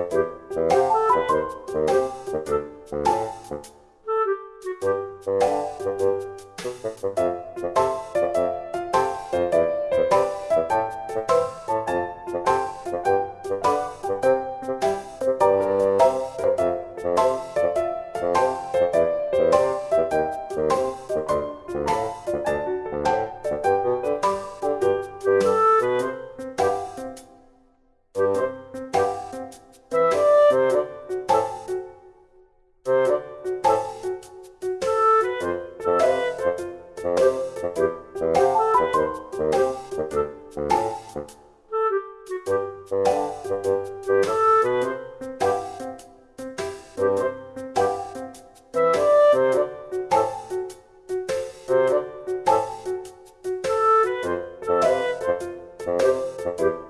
Thank you. Música